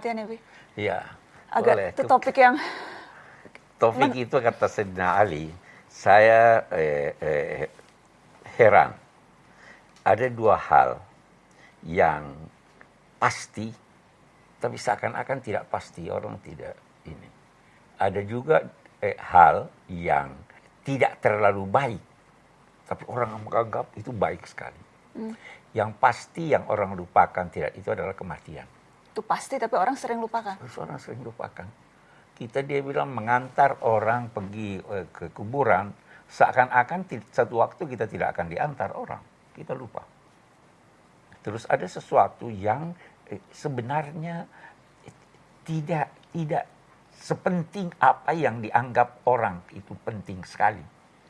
Ya. Iya. Agak boleh. itu topik yang Topik itu kata Sayyidina Ali, saya eh, eh, heran. Ada dua hal yang pasti, tapi seakan-akan tidak pasti orang tidak ini. Ada juga eh, hal yang tidak terlalu baik, tapi orang menganggap itu baik sekali. Yang pasti yang orang lupakan tidak itu adalah kematian. Itu pasti tapi orang sering lupakan. Terus orang sering lupakan. Kita dia bilang mengantar orang pergi eh, ke kuburan, seakan-akan satu waktu kita tidak akan diantar orang. Kita lupa. Terus ada sesuatu yang eh, sebenarnya eh, tidak tidak sepenting apa yang dianggap orang itu penting sekali.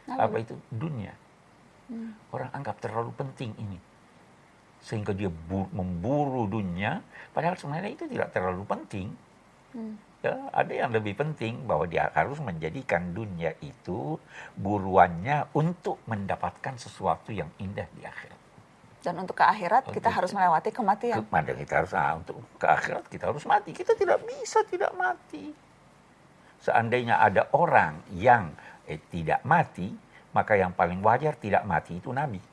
Apa Apa itu? Dunia. Orang anggap terlalu penting ini. Sehingga dia bu- memburu dunia, padahal sebenarnya itu tidak terlalu penting. Ya, ada yang lebih penting bahwa dia harus menjadikan dunia itu buruannya untuk mendapatkan sesuatu yang indah di akhirat. Dan untuk ke akhirat kita Untuk- harus melewati kematian. Kepada kita harus ah, untuk ke akhirat kita harus mati. Kita tidak bisa tidak mati. Seandainya ada orang yang eh, tidak mati, maka yang paling wajar tidak mati itu Nabi.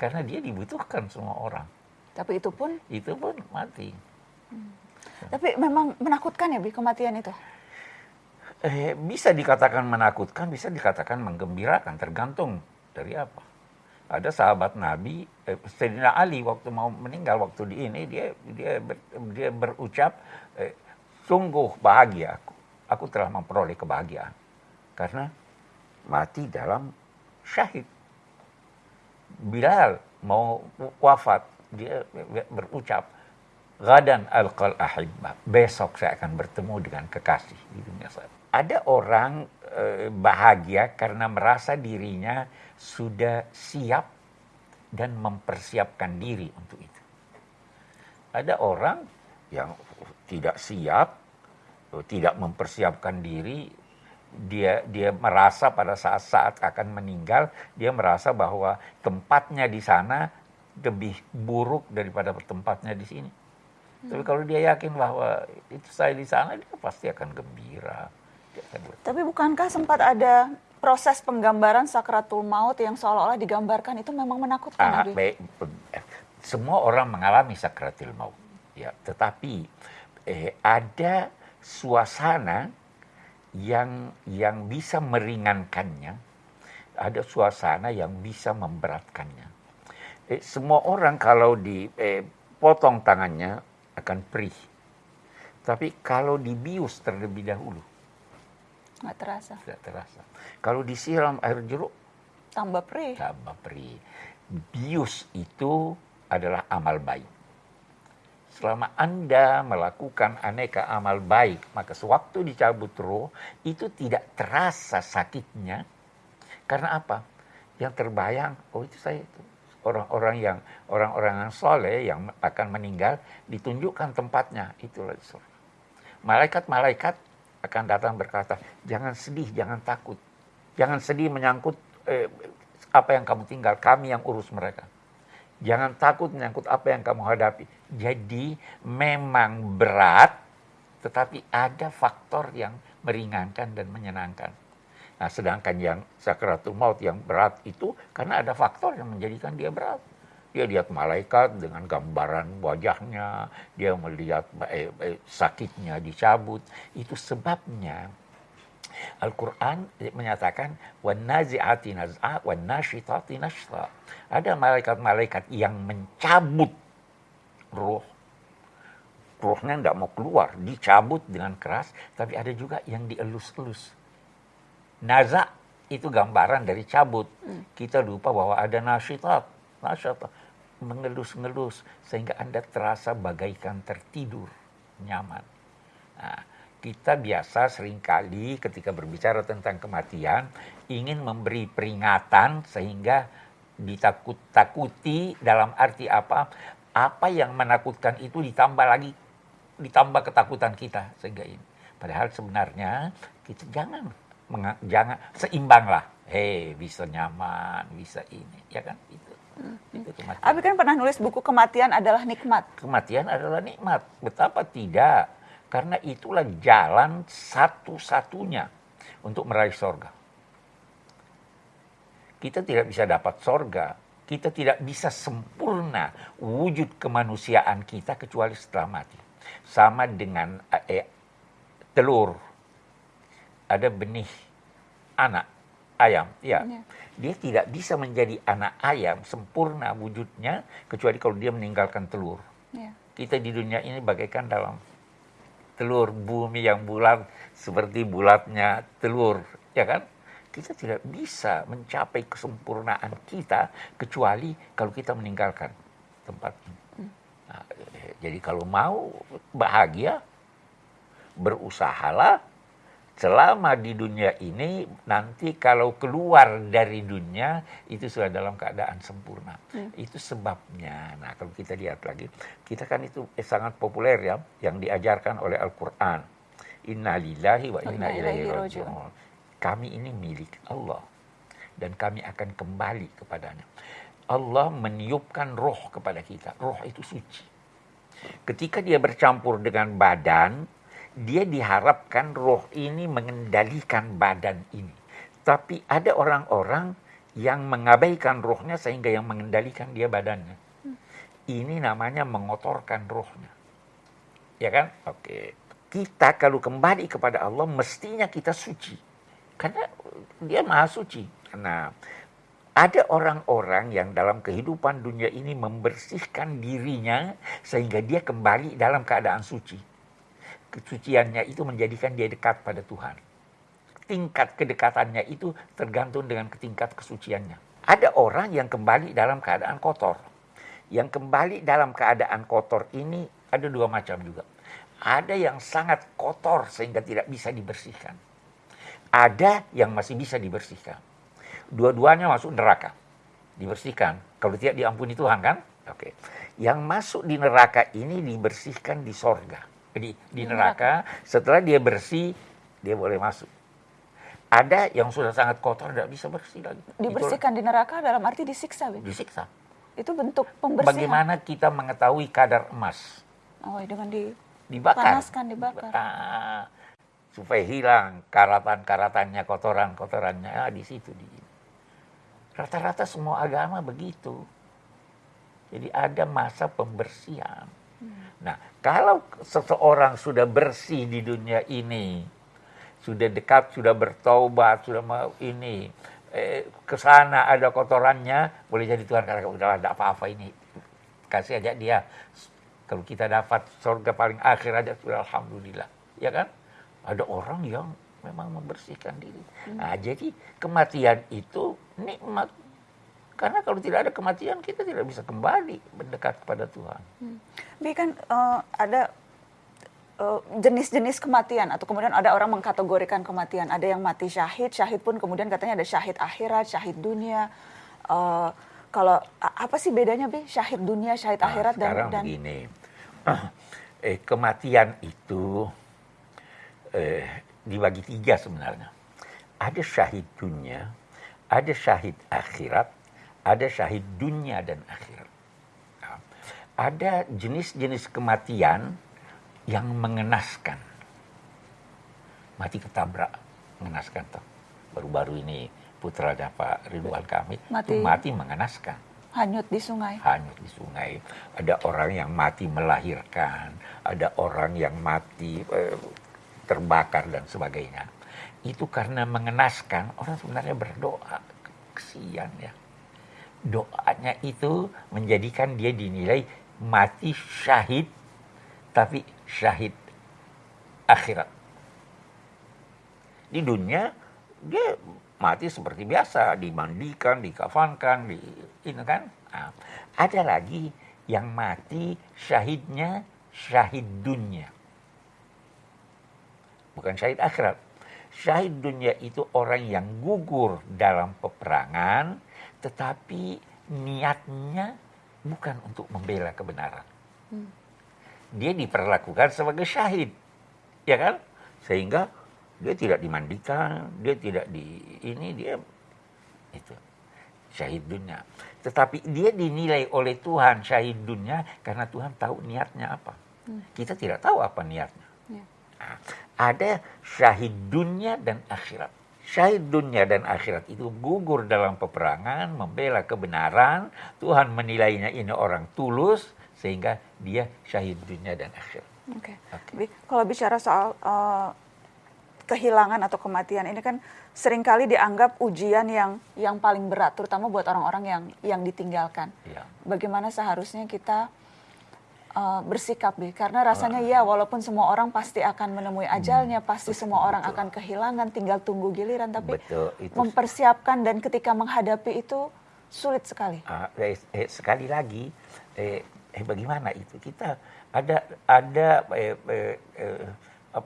Karena dia dibutuhkan semua orang. Tapi itu pun, Itu pun mati. tapi memang menakutkan ya, Bi, kematian itu. Eh, bisa dikatakan menakutkan, bisa dikatakan menggembirakan, tergantung dari apa. Ada sahabat Nabi, eh, Sayyidina Ali waktu mau meninggal waktu di ini dia dia ber- dia berucap, eh, sungguh bahagia aku, aku telah memperoleh kebahagiaan karena mati dalam syahid. Bilal mau wafat, dia berucap, Gadan alqal ahibba. Besok saya akan bertemu dengan kekasih di dunia saya. Ada orang eh, bahagia karena merasa dirinya sudah siap dan mempersiapkan diri untuk itu. Ada orang yang tidak siap, eh, tidak mempersiapkan diri, dia dia merasa pada saat-saat akan meninggal, dia merasa bahwa tempatnya di sana lebih buruk daripada tempatnya di sini. Tapi kalau dia yakin bahwa itu saya di sana, dia pasti akan gembira. Dia akan ber- Tapi bukankah sempat ada proses penggambaran sakratul maut yang seolah-olah digambarkan itu memang menakutkan, Ah, baik, semua orang mengalami sakratil maut, ya. Tetapi eh, ada suasana yang yang bisa meringankannya, ada suasana yang bisa memberatkannya. Eh, semua orang kalau dipotong tangannya akan perih, tapi kalau dibius terlebih dahulu Nggak terasa. tidak terasa. Kalau disiram air jeruk Tambah perih. tambah perih. Bius itu adalah amal baik. Selama Anda melakukan aneka amal baik, maka sewaktu dicabut roh, itu tidak terasa sakitnya. Karena apa? Yang terbayang, oh itu saya itu. Orang-orang yang orang-orang yang soleh yang akan meninggal ditunjukkan tempatnya itulah surga. Malaikat-malaikat akan datang berkata, jangan sedih, jangan takut, jangan sedih menyangkut eh, apa yang kamu tinggal, kami yang urus mereka. Jangan takut menyangkut apa yang kamu hadapi. Jadi memang berat, tetapi ada faktor yang meringankan dan menyenangkan. Nah, sedangkan yang sakaratul maut yang berat itu karena ada faktor yang menjadikan dia berat. Dia lihat malaikat dengan gambaran wajahnya, dia melihat eh, eh, sakitnya dicabut. Itu sebabnya Al-Quran menyatakan. Ada malaikat-malaikat yang mencabut roh Ruhnya tidak mau keluar, dicabut dengan keras, tapi ada juga yang dielus-elus Naza itu gambaran dari cabut. Kita lupa bahwa ada nasyitat. Nasyitat. Mengelus-ngelus. Sehingga Anda terasa bagaikan tertidur. Nyaman. Nah, kita biasa sering kali ketika berbicara tentang kematian ingin memberi peringatan sehingga ditakut-takuti dalam arti apa? Apa yang menakutkan itu ditambah lagi ditambah ketakutan kita sehingga ini. Padahal sebenarnya kita jangan jangan seimbang lah. Hei, bisa nyaman, bisa ini, ya kan? Itu. Itu kematian. Abi kan pernah nulis buku kematian adalah nikmat. Kematian adalah nikmat. Betapa tidak? Karena itulah jalan satu-satunya untuk meraih sorga. Kita tidak bisa dapat sorga, kita tidak bisa sempurna wujud kemanusiaan kita kecuali setelah mati. Sama dengan eh, telur, ada benih anak ayam, ya. Ya. Dia tidak bisa menjadi anak ayam sempurna wujudnya kecuali kalau dia meninggalkan telur. Ya. Kita di dunia ini bagaikan dalam telur bumi yang bulat seperti bulatnya telur, ya kan? Kita tidak bisa mencapai kesempurnaan kita kecuali kalau kita meninggalkan tempat ini. Nah, eh, jadi kalau mau bahagia, berusahalah selama di dunia ini nanti kalau keluar dari dunia itu sudah dalam keadaan sempurna. Itu sebabnya. Nah, kalau kita lihat lagi, kita kan itu eh, sangat populer ya yang diajarkan oleh Al-Qur'an. Inna lillahi wa inna ilaihi raji'un. Kami ini milik Allah dan kami akan kembali kepadanya. Allah meniupkan roh kepada kita. Roh itu suci. Ketika dia bercampur dengan badan, dia diharapkan roh ini mengendalikan badan ini. Tapi ada orang-orang yang mengabaikan rohnya sehingga yang mengendalikan dia badannya. Ini namanya mengotorkan rohnya. Ya kan? Oke. Kita kalau kembali kepada Allah mestinya kita suci. Karena dia maha suci. Nah, ada orang-orang yang dalam kehidupan dunia ini membersihkan dirinya sehingga dia kembali dalam keadaan suci kesuciannya itu menjadikan dia dekat pada Tuhan. Tingkat kedekatannya itu tergantung dengan tingkat kesuciannya. Ada orang yang kembali dalam keadaan kotor. Yang kembali dalam keadaan kotor ini ada dua macam juga. Ada yang sangat kotor sehingga tidak bisa dibersihkan. Ada yang masih bisa dibersihkan. Dua-duanya masuk neraka. Dibersihkan. Kalau tidak diampuni Tuhan kan? Oke. Yang masuk di neraka ini dibersihkan di sorga di, di neraka, setelah dia bersih, dia boleh masuk. Ada yang sudah sangat kotor, tidak bisa bersih lagi. Dibersihkan di neraka dalam arti disiksa? Disiksa. Itu bentuk pembersihan. Bagaimana kita mengetahui kadar emas? Oh, dengan di Dibakar. panaskan, dibakar. Ah, supaya hilang karatan-karatannya, kotoran-kotorannya ah, di situ. Di, rata-rata semua agama begitu. Jadi ada masa pembersihan. Nah, kalau seseorang sudah bersih di dunia ini, sudah dekat, sudah bertobat, sudah mau ini, eh, ke sana ada kotorannya, boleh jadi Tuhan karena udahlah tidak apa-apa ini. Kasih aja dia. Kalau kita dapat surga paling akhir aja sudah alhamdulillah. Ya kan? Ada orang yang memang membersihkan diri. Nah, jadi kematian itu nikmat karena kalau tidak ada kematian kita tidak bisa kembali mendekat kepada Tuhan. Hmm. Bi kan uh, ada jenis-jenis uh, kematian atau kemudian ada orang mengkategorikan kematian. Ada yang mati syahid, syahid pun kemudian katanya ada syahid akhirat, syahid dunia. Uh, kalau apa sih bedanya Bi syahid dunia, syahid nah, akhirat dan sekarang dan begini. eh, kematian itu eh, dibagi tiga sebenarnya. Ada syahid dunia, ada syahid akhirat, ada syahid dunia dan akhirat. Nah, ada jenis-jenis kematian yang mengenaskan. Mati ketabrak, mengenaskan tuh. Baru-baru ini putranya Pak Ridwan Kamil mati. itu mati mengenaskan. Hanyut di sungai. Hanyut di sungai. Ada orang yang mati melahirkan, ada orang yang mati eh, terbakar dan sebagainya. Itu karena mengenaskan, orang sebenarnya berdoa. Kesian ya doanya itu menjadikan dia dinilai mati syahid tapi syahid akhirat. Di dunia dia mati seperti biasa, dimandikan, dikafankan, di ini kan. Nah, ada lagi yang mati syahidnya syahid dunia. Bukan syahid akhirat. Syahid dunia itu orang yang gugur dalam peperangan, tetapi niatnya bukan untuk membela kebenaran. Hmm. Dia diperlakukan sebagai syahid, ya kan? Sehingga dia tidak dimandikan, dia tidak di ini dia itu. syahid dunia. Tetapi dia dinilai oleh Tuhan syahid dunia karena Tuhan tahu niatnya apa. Kita tidak tahu apa niatnya. Ya. Nah, ada syahid dunia dan akhirat. Syahid dunia dan akhirat itu gugur dalam peperangan, membela kebenaran. Tuhan menilainya ini orang tulus, sehingga dia syahid dunia dan akhirat. Oke. Oke. Bi, Kalau bicara soal eh, kehilangan atau kematian ini kan sering kali dianggap ujian yang yang paling berat, terutama buat orang-orang yang yang ditinggalkan. Ya. Bagaimana seharusnya kita eh, bersikap, Bi? Karena rasanya ya, walaupun semua orang pasti akan menemui ajalnya, pasti semua orang akan kehilangan, tinggal tunggu giliran, tapi Betul, itu mempersiapkan dan ketika menghadapi itu sulit sekali. Ah, eh, eh, sekali lagi, eh, eh, bagaimana itu kita ada ada eh, eh, eh,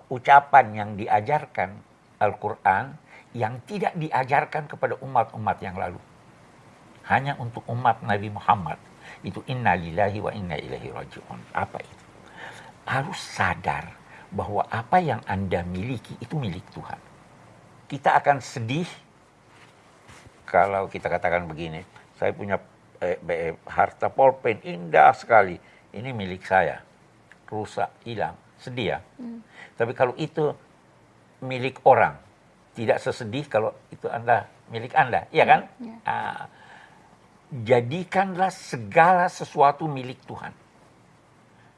ucapan yang diajarkan Al-Quran yang tidak diajarkan kepada umat-umat yang lalu. Hanya untuk umat Nabi Muhammad. Itu inna lillahi wa inna ilaihi raji'un. Apa itu? Harus sadar bahwa apa yang Anda miliki itu milik Tuhan. Kita akan sedih kalau kita katakan begini, saya punya eh, eh, harta polpen indah sekali, ini milik saya, rusak, hilang, sedih ya. Tapi kalau itu milik orang, tidak sesedih kalau itu anda milik anda, iya kan? ya. Ah, jadikanlah segala sesuatu milik Tuhan,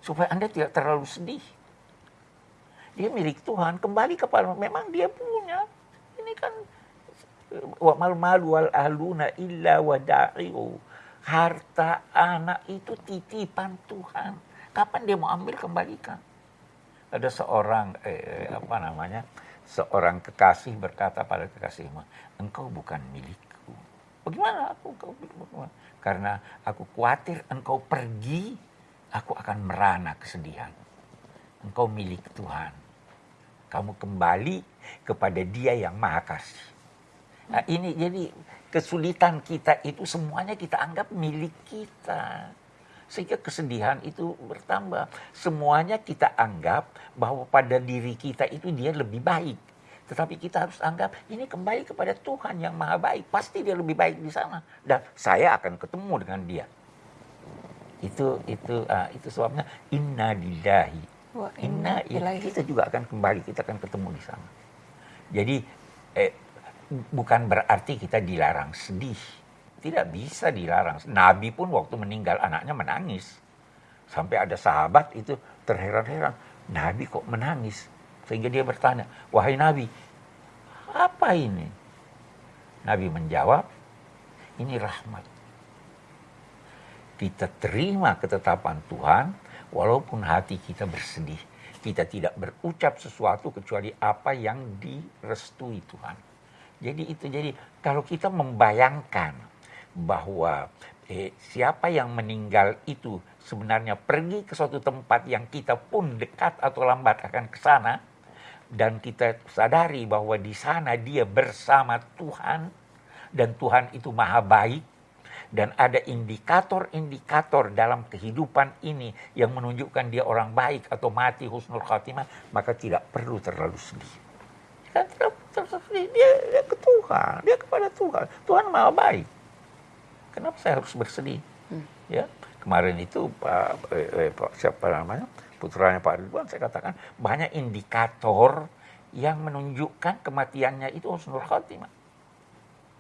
supaya anda tidak terlalu sedih. Dia milik Tuhan, kembali kepada memang dia punya. Ini kan wa mal malu wal ahluna illa wada'iu. Harta anak itu titipan Tuhan. Kapan dia mau ambil kembalikan? Ada seorang eh, apa namanya? Seorang kekasih berkata pada kekasihnya, "Engkau bukan milikku." Bagaimana aku milikku? Karena aku khawatir engkau pergi, aku akan merana kesedihan. Engkau milik Tuhan. Kamu kembali kepada Dia yang Maha Kasih. Nah, ini jadi kesulitan kita itu semuanya kita anggap milik kita. Sehingga kesedihan itu bertambah. Semuanya kita anggap bahwa pada diri kita itu dia lebih baik. Tetapi kita harus anggap ini kembali kepada Tuhan yang maha baik. Pasti dia lebih baik di sana. Dan saya akan ketemu dengan dia. Itu itu ah, itu sebabnya inna lillahi inna ilaihi kita juga akan kembali kita akan ketemu di sana jadi eh, bukan berarti kita dilarang sedih tidak bisa dilarang nabi pun waktu meninggal anaknya menangis sampai ada sahabat itu terheran-heran nabi kok menangis sehingga dia bertanya wahai nabi apa ini nabi menjawab ini rahmat kita terima ketetapan Tuhan walaupun hati kita bersedih. Kita tidak berucap sesuatu kecuali apa yang direstui Tuhan. Jadi itu jadi kalau kita membayangkan bahwa eh, siapa yang meninggal itu sebenarnya pergi ke suatu tempat yang kita pun dekat atau lambat akan ke sana dan kita sadari bahwa di sana dia bersama Tuhan dan Tuhan itu maha baik dan ada indikator-indikator dalam kehidupan ini yang menunjukkan dia orang baik atau mati husnul khatimah, maka tidak perlu terlalu sedih. Kan tidak terlalu sedih, dia, dia ke Tuhan, dia kepada Tuhan. Tuhan maha baik. Kenapa saya harus bersedih? Ya, kemarin itu Pak, eh, eh, Pak siapa namanya putranya Pak Ridwan saya katakan banyak indikator yang menunjukkan kematiannya itu husnul khatimah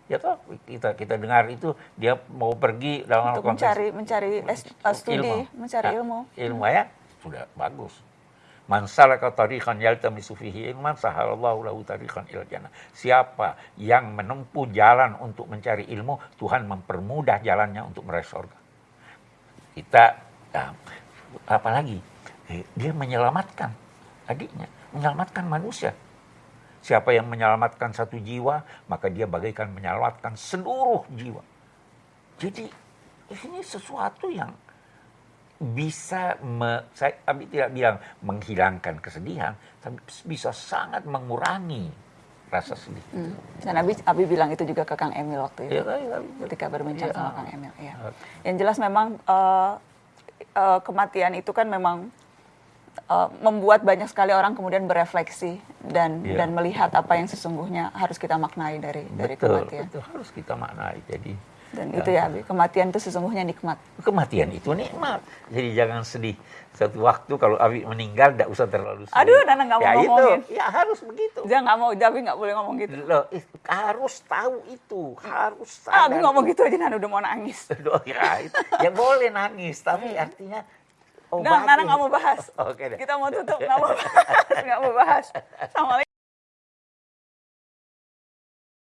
ya toh kita kita dengar itu dia mau pergi dalam Untuk mencari mencari eh, studi, mencari Nah, ilmu. ilmu ya sudah bagus Man salaka tariqan yaltamisu fihi ilman sahalallahu lahu tariqan ilal jannah. Siapa yang menempuh jalan untuk mencari ilmu, Tuhan mempermudah jalannya untuk meraih surga. Kita nah, apalagi eh, dia menyelamatkan adiknya, menyelamatkan manusia. Siapa yang menyelamatkan satu jiwa, maka dia bagaikan menyelamatkan seluruh jiwa. Jadi ini sesuatu yang bisa, me, saya tapi tidak bilang menghilangkan kesedihan, tapi bisa sangat mengurangi rasa sedih. Hmm. Dan Abi, Abi bilang itu juga ke Kang Emil waktu itu. Ya, ya, ya. ketika berbincang Iya. sama Kang Emil. Ya. Yang jelas memang eh, eh, kematian itu kan memang eh, membuat banyak sekali orang kemudian berefleksi dan Iya. dan melihat apa yang sesungguhnya harus kita maknai dari dari betul, kematian. betul harus kita maknai. Jadi Dan itu ya, Abi, kematian itu sesungguhnya nikmat. Kematian itu nikmat. Jadi jangan sedih. Satu waktu kalau Abi meninggal, tidak usah terlalu sedih. Aduh, Nana nggak mau ya ngomongin. Itu, ya harus begitu. Jangan nggak mau, Abi nggak boleh ngomong gitu. Loh, harus tahu itu, harus Ah, Abi ngomong gitu aja, Nana udah mau nangis. Loh, ya, itu- ya boleh nangis, tapi artinya Nah, Nana nggak mau bahas. Oke deh. Kita mau tutup, nggak mau bahas. Nggak mau bahas. Assalamualaikum.